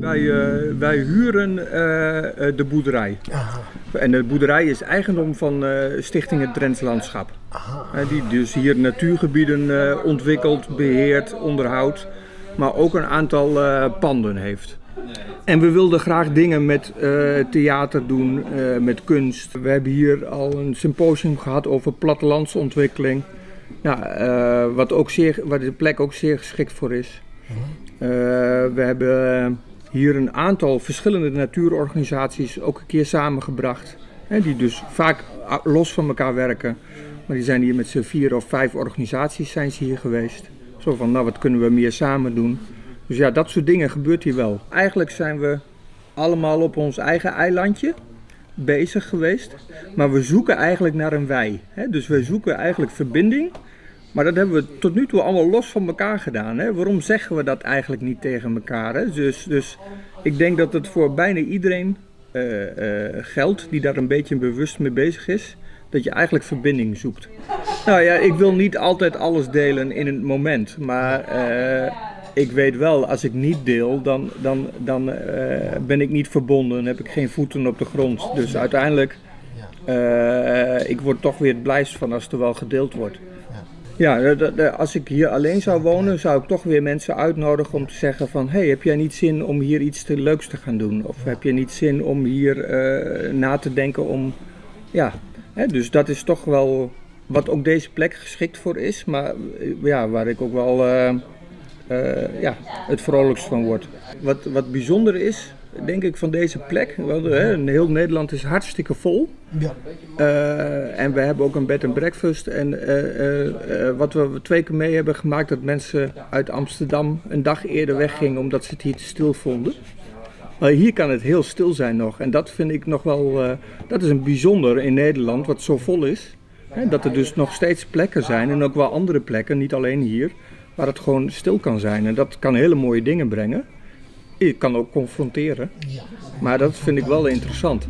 Wij, eh, wij huren eh, eh, de boerderij. Aha. En de boerderij is eigendom van Stichting Het Drents Landschap. Die dus hier natuurgebieden ontwikkelt, beheert, onderhoudt. Maar ook een aantal panden heeft. En we wilden graag dingen met theater doen, met kunst. We hebben hier al een symposium gehad over plattelandsontwikkeling. Ja, eh, wat, ook zeer, waar de plek ook zeer geschikt voor is. Eh, we hebben hier een aantal verschillende natuurorganisaties ook een keer samengebracht. Hè, die dus vaak los van elkaar werken. Maar die zijn hier met z'n vier of vijf organisaties zijn ze hier geweest. Zo van, nou wat kunnen we meer samen doen. Dus ja, dat soort dingen gebeurt hier wel. Eigenlijk zijn we allemaal op ons eigen eilandje bezig geweest. Maar we zoeken eigenlijk naar een wij. Hè? Dus we zoeken eigenlijk verbinding. Maar dat hebben we tot nu toe allemaal los van elkaar gedaan. Hè? Waarom zeggen we dat eigenlijk niet tegen elkaar? Dus, dus ik denk dat het voor bijna iedereen eh, eh, geldt die daar een beetje bewust mee bezig is. Dat je eigenlijk verbinding zoekt. Nou ja, ik wil niet altijd alles delen in het moment. Maar eh, ik weet wel, als ik niet deel, dan, dan, dan eh, ben ik niet verbonden. heb ik geen voeten op de grond. Dus uiteindelijk, eh, ik word toch weer het blijst van als er wel gedeeld wordt. Ja, als ik hier alleen zou wonen, zou ik toch weer mensen uitnodigen om te zeggen van... hey, heb jij niet zin om hier iets te leuks te gaan doen? Of heb je niet zin om hier eh, na te denken om... Ja, hè, dus dat is toch wel wat ook deze plek geschikt voor is. Maar ja, waar ik ook wel eh, ja, het vrolijkst van word. Wat, wat bijzonder is, denk ik, van deze plek... Wel, hè, heel Nederland is hartstikke vol. Ja. Eh, en we hebben ook een bed and breakfast. En eh, wat we twee keer mee hebben gemaakt, dat mensen uit Amsterdam een dag eerder weggingen omdat ze het hier te stil vonden. Maar hier kan het heel stil zijn nog. En dat vind ik nog wel, dat is een bijzonder in Nederland, wat zo vol is. Hè, dat er dus nog steeds plekken zijn en ook wel andere plekken, niet alleen hier, waar het gewoon stil kan zijn. En dat kan hele mooie dingen brengen. Je kan ook confronteren. Maar dat vind ik wel interessant.